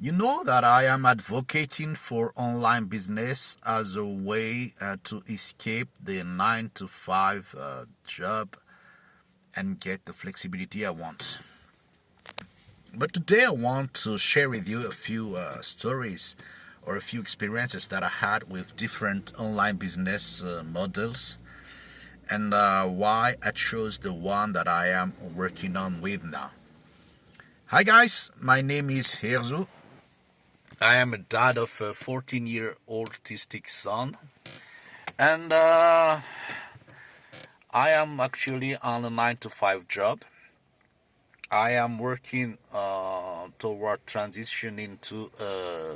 You know that I am advocating for online business as a way uh, to escape the 9 to 5 uh, job and get the flexibility I want. But today I want to share with you a few uh, stories or a few experiences that I had with different online business uh, models and uh, why I chose the one that I am working on with now. Hi guys, my name is Herzo I am a dad of a 14 year old autistic son, and uh, I am actually on a 9 to 5 job. I am working uh, toward transitioning to a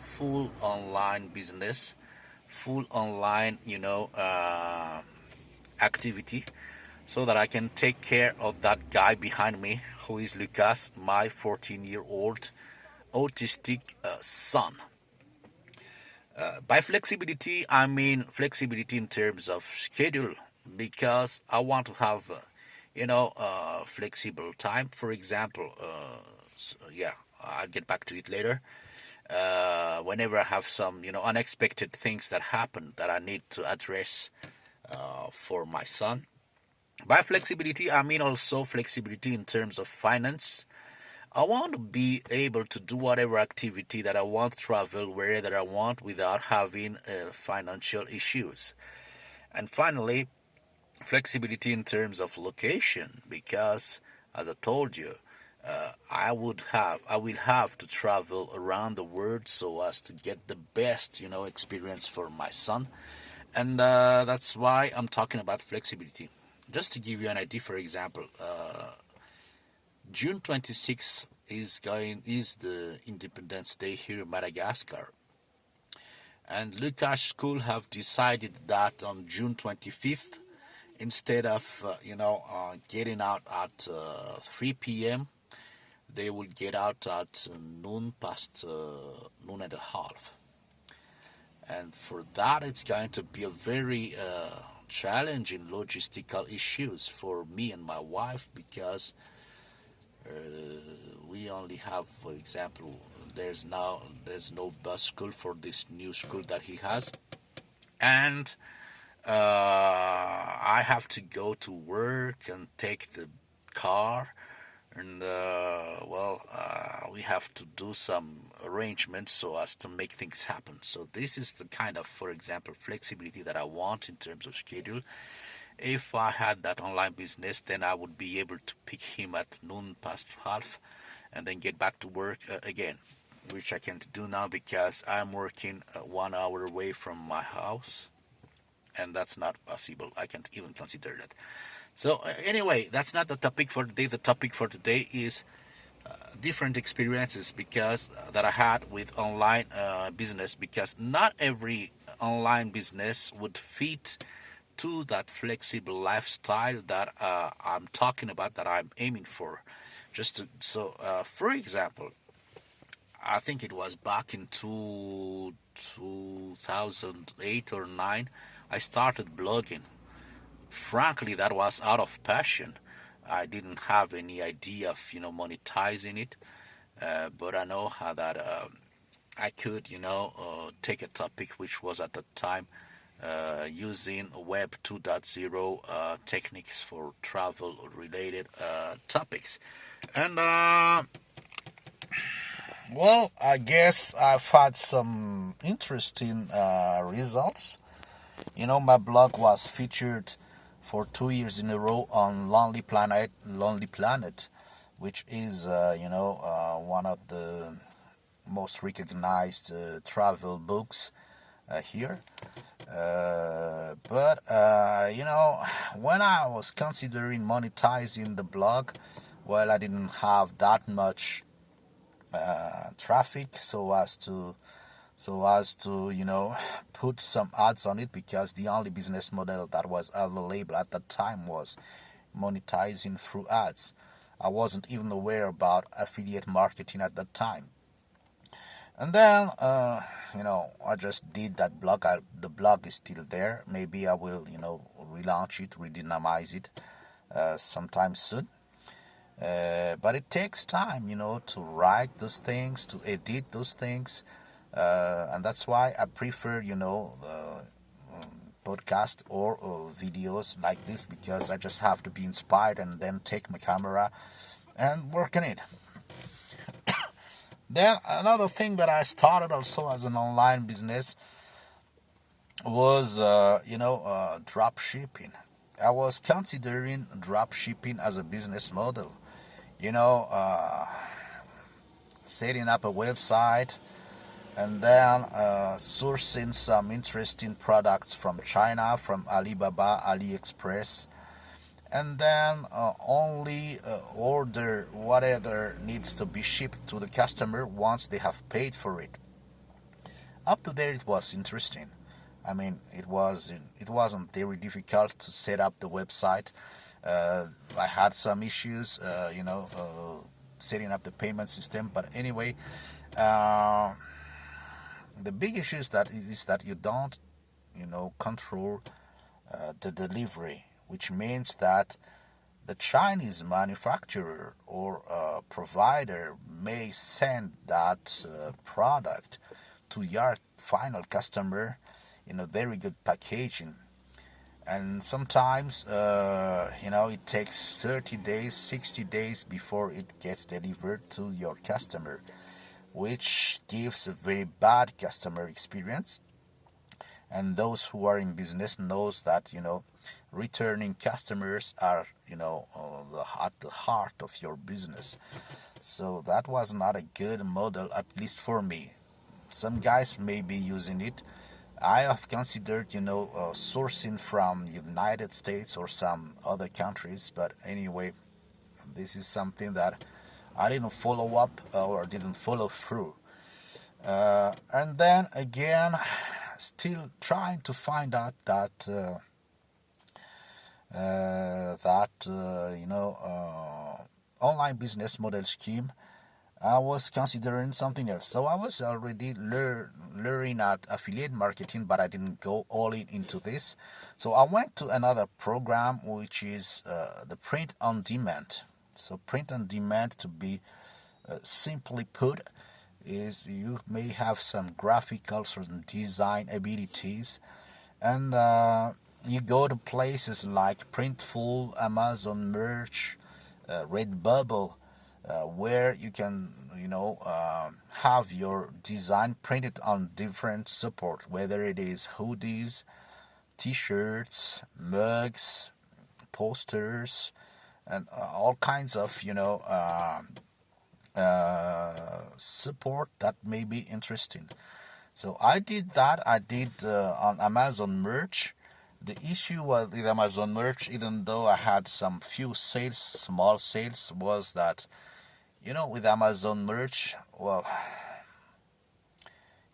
full online business, full online, you know, uh, activity, so that I can take care of that guy behind me, who is Lucas, my 14 year old autistic uh, son. Uh, by flexibility, I mean flexibility in terms of schedule because I want to have, uh, you know, uh, flexible time. For example, uh, so, yeah, I'll get back to it later. Uh, whenever I have some, you know, unexpected things that happen that I need to address for my son. By flexibility, I mean also flexibility in terms of finance, I want to be able to do whatever activity that I want, travel wherever that I want without having uh, financial issues. And finally, flexibility in terms of location because, as I told you, uh, I would have I will have to travel around the world so as to get the best you know experience for my son, and uh, that's why I'm talking about flexibility. Just to give you an idea, for example. Uh, June 26th is going is the Independence Day here in Madagascar. And Lukash School have decided that on June 25th, instead of uh, you know uh, getting out at uh, 3 p.m., they will get out at noon past uh, noon and a half. And for that, it's going to be a very uh, challenging logistical issues for me and my wife because uh, we only have, for example, there's now there's no bus school for this new school that he has, and uh, I have to go to work and take the car, and uh, well, uh, we have to do some arrangements so as to make things happen. So this is the kind of, for example, flexibility that I want in terms of schedule if I had that online business, then I would be able to pick him at noon past half and then get back to work uh, again, which I can't do now because I'm working uh, one hour away from my house and that's not possible. I can't even consider that. So, uh, anyway, that's not the topic for today. The topic for today is uh, different experiences because uh, that I had with online uh, business because not every online business would fit to that flexible lifestyle that uh, I'm talking about, that I'm aiming for. Just to, so, uh, for example, I think it was back in two, 2008 or 9, I started blogging. Frankly, that was out of passion. I didn't have any idea of, you know, monetizing it. Uh, but I know how that uh, I could, you know, uh, take a topic which was at the time uh, using Web 2.0 uh, techniques for travel related uh, topics. And, uh, well, I guess I've had some interesting uh, results. You know, my blog was featured for two years in a row on Lonely Planet, Lonely Planet, which is, uh, you know, one of the most recognized travel books here. Uh, but uh, you know, when I was considering monetizing the blog, well, I didn't have that much uh, traffic, so as to so as to you know put some ads on it because the only business model that was available at that time was monetizing through ads. I wasn't even aware about affiliate marketing at that time. And then, uh, you know, I just did that blog. I, the blog is still there. Maybe I will, you know, relaunch it, redynamize it uh, sometime soon. Uh, but it takes time, you know, to write those things, to edit those things, uh, and that's why I prefer, you know, the um, podcast or, or videos like this because I just have to be inspired and then take my camera and work on it. Then another thing that I started also as an online business was, uh, you know, uh, drop shipping. I was considering drop shipping as a business model. You know, uh, setting up a website and then uh, sourcing some interesting products from China, from Alibaba, AliExpress, and then uh, only uh, order whatever needs to be shipped to the customer once they have paid for it. Up to there, it was interesting. I mean, it was it wasn't very difficult to set up the website. Uh, I had some issues, uh, you know, uh, setting up the payment system, but anyway, uh, the big issue is that is that you don't, you know, control the delivery, which means that the Chinese manufacturer or uh, provider may send that product to your final customer in a very good packaging. And sometimes uh, you know it takes 30 days 60 days before it gets delivered to your customer which gives a very bad customer experience and those who are in business knows that you know returning customers are you know uh, the, at the heart of your business. So that was not a good model at least for me. Some guys may be using it. I have considered, you know, uh, sourcing from the United States or some other countries, but anyway, this is something that I didn't follow up or didn't follow through. Uh, and then again, still trying to find out that uh, uh that uh, you know uh, online business model scheme I was considering something else. So I was already lear learning at affiliate marketing, but I didn't go all in into this. So I went to another program, which is uh, the print on demand. So print on demand, to be simply put, is you may have some graphical certain design abilities, and uh, you go to places like Printful, Amazon Merch, uh, Redbubble uh, where you can you know uh, have your design printed on different support whether it is hoodies t-shirts mugs posters and uh, all kinds of you know um, uh, support that may be interesting so I did that I did uh, on Amazon merch the issue with Amazon merch even though I had some few sales small sales was that you know, with Amazon merch, well,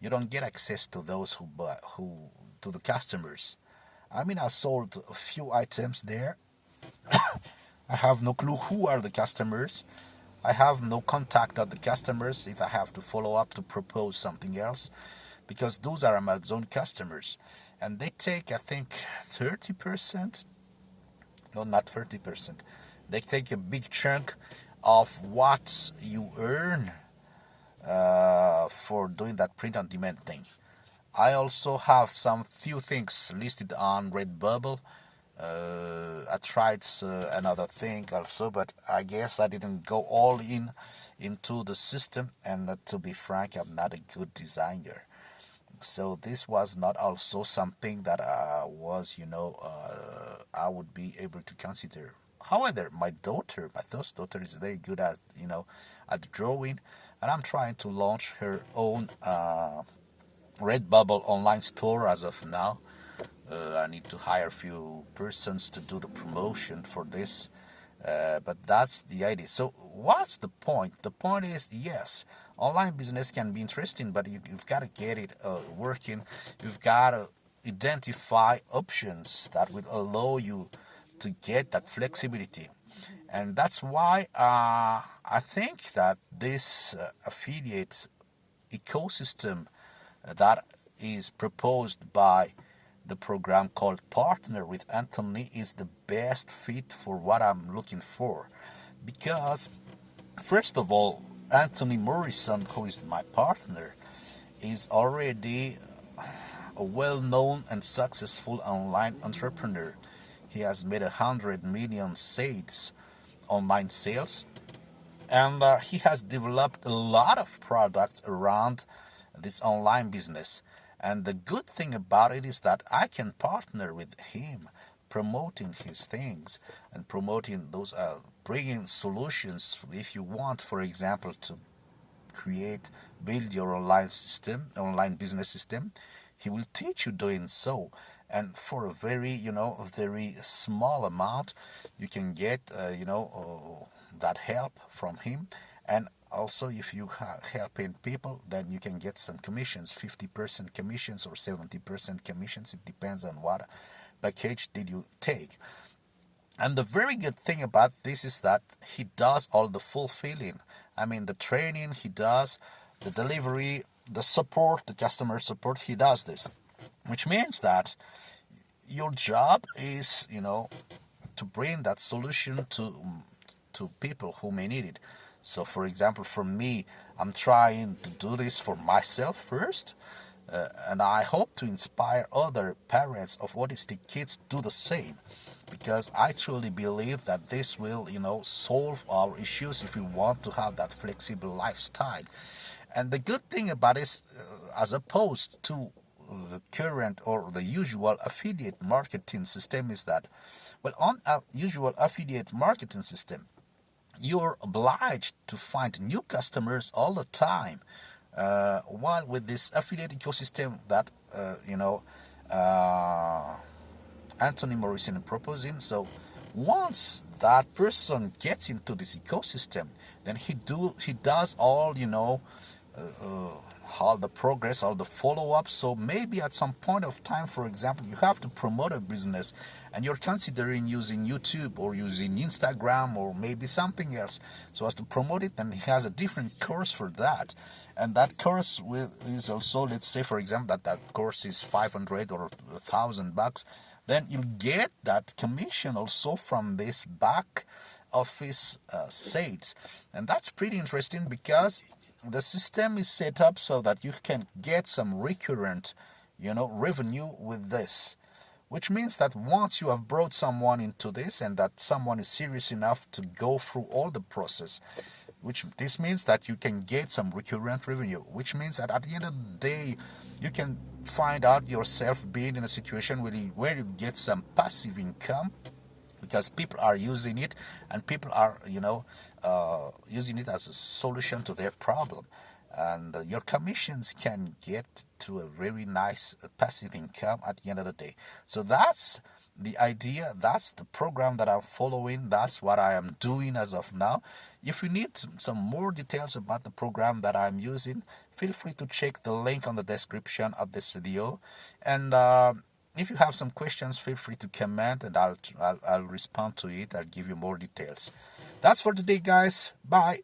you don't get access to those who buy, who to the customers. I mean, I sold a few items there. I have no clue who are the customers. I have no contact of the customers if I have to follow up to propose something else because those are Amazon customers and they take I think 30% no not 30% they take a big chunk of what you earn uh, for doing that print on demand thing. I also have some few things listed on Redbubble. Uh, I tried uh, another thing also, but I guess I didn't go all in into the system. And to be frank, I'm not a good designer. So this was not also something that I was, you know, uh, I would be able to consider However, my daughter, my first daughter, is very good at you know at drawing, and I'm trying to launch her own uh, Redbubble online store as of now. Uh, I need to hire a few persons to do the promotion for this, uh, but that's the idea. So, what's the point? The point is yes, online business can be interesting, but you, have got to get it uh, working. You've got to identify options that will allow you to get that flexibility. And that's why uh, I think that this uh, affiliate ecosystem that is proposed by the program called Partner with Anthony is the best fit for what I'm looking for. because first of all anthony morrison who is my partner is already a well-known and successful online entrepreneur he has made a hundred million sales online sales and uh, he has developed a lot of products around this online business and the good thing about it is that i can partner with him promoting his things and promoting those uh, bringing solutions if you want for example to create build your online system online business system. He will teach you doing so. And for a very you know very small amount you can get uh, you know uh, that help from him. And also if you are helping people then you can get some commissions 50% commissions or 70% commissions. It depends on what package did you take. And the very good thing about this is that he does all the fulfilling. I mean the training he does the delivery the support the customer support he does this. Which means that your job is you know to bring that solution to to people who may need it so for example for me i'm trying to do this for myself first uh, and i hope to inspire other parents of autistic kids do the same because i truly believe that this will you know solve our issues if we want to have that flexible lifestyle. And the good thing about it uh, as opposed to the current or the usual affiliate marketing system is that well on a usual affiliate marketing system you're obliged to find new customers all the time uh, while with this affiliate ecosystem that uh, you know uh, Anthony Morrison proposing so once that person gets into this ecosystem then he do he does all you know uh, uh, all the progress, all the follow-up. So maybe at some point of time, for example, you have to promote a business and you're considering using YouTube or using Instagram or maybe something else so as to promote it and he has a different course for that. And that course will, is also, let's say, for example, that that course is 500 or 1,000 bucks. Then you get that commission also from this back office uh, sales. And that's pretty interesting because the system is set up so that you can get some recurrent you know revenue with this which means that once you have brought someone into this and that someone is serious enough to go through all the process which this means that you can get some recurrent revenue which means that at the end of the day you can find out yourself being in a situation where you, where you get some passive income because people are using it and people are you know uh, using it as a solution to their problem and uh, your commissions can get to a very nice uh, passive income at the end of the day so that's the idea that's the program that i'm following that's what i am doing as of now if you need some more details about the program that i'm using feel free to check the link on the description of this video and uh, if you have some questions, feel free to comment and I'll, I'll, I'll respond to it. I'll give you more details. That's for today, guys. Bye.